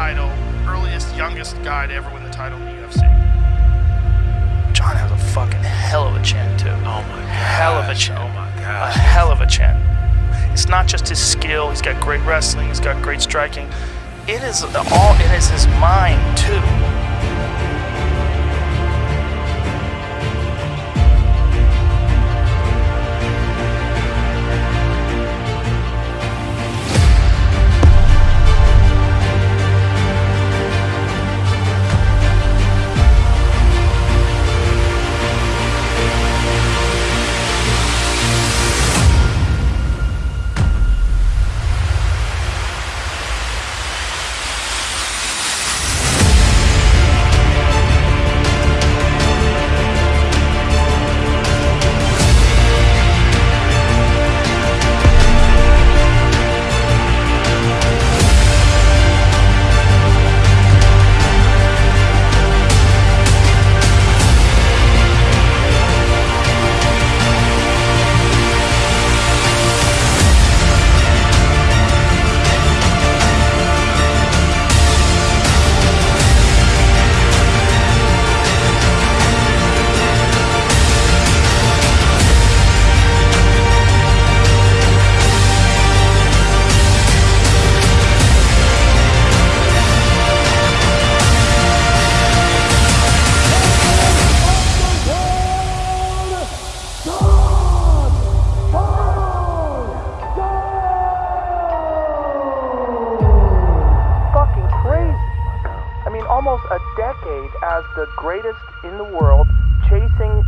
title, earliest, youngest guy to ever win the title in the UFC. Jon has a fucking hell of a chin too. Oh my god. Hell of a chin. Oh my god. A hell of a chin. It's not just his skill. He's got great wrestling. He's got great striking. It is all. It is his mind too. Almost a decade as the greatest in the world, chasing